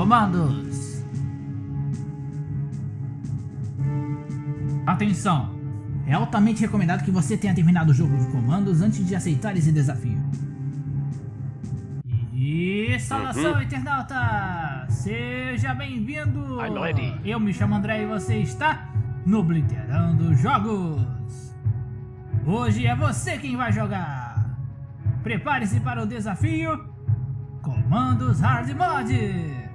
comandos. Atenção! É altamente recomendado que você tenha terminado o jogo de comandos antes de aceitar esse desafio. E saudação uhum. internauta! Seja bem-vindo! Eu me chamo André e você está no Obliterando Jogos! Hoje é você quem vai jogar! Prepare-se para o desafio Comandos Hard Mod!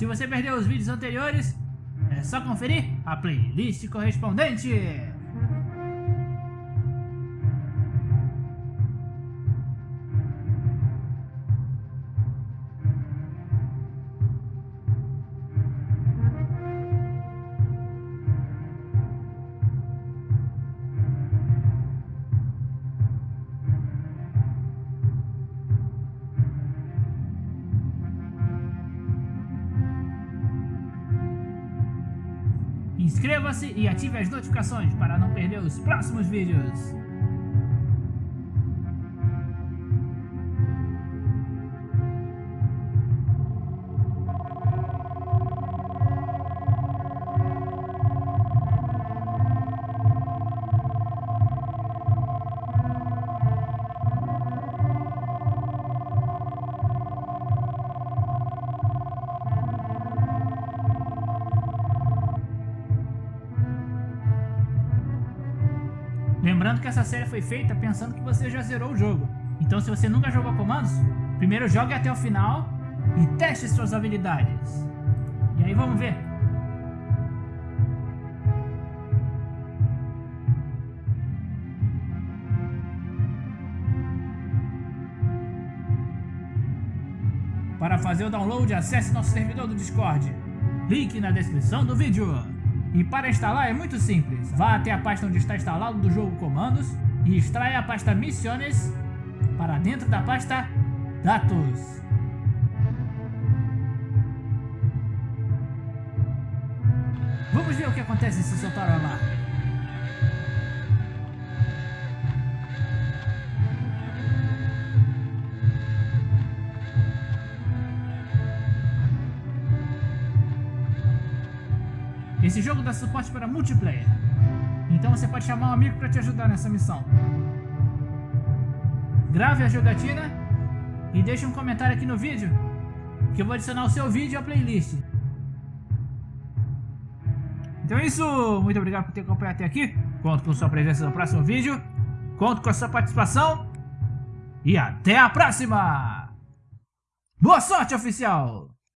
Se você perdeu os vídeos anteriores, é só conferir a playlist correspondente. Inscreva-se e ative as notificações para não perder os próximos vídeos. Lembrando que essa série foi feita pensando que você já zerou o jogo. Então se você nunca jogou comandos, primeiro jogue até o final e teste suas habilidades. E aí vamos ver. Para fazer o download, acesse nosso servidor do Discord. Link na descrição do vídeo. E para instalar é muito simples. Vá até a pasta onde está instalado do jogo comandos e extraia a pasta Missiones para dentro da pasta Datos. Vamos ver o que acontece se soltar o alarme. Esse jogo dá suporte para multiplayer. Então você pode chamar um amigo para te ajudar nessa missão. Grave a jogatina e deixe um comentário aqui no vídeo que eu vou adicionar o seu vídeo à playlist. Então é isso, muito obrigado por ter acompanhado até aqui. Conto com sua presença no próximo vídeo. Conto com a sua participação. E até a próxima! Boa sorte, oficial!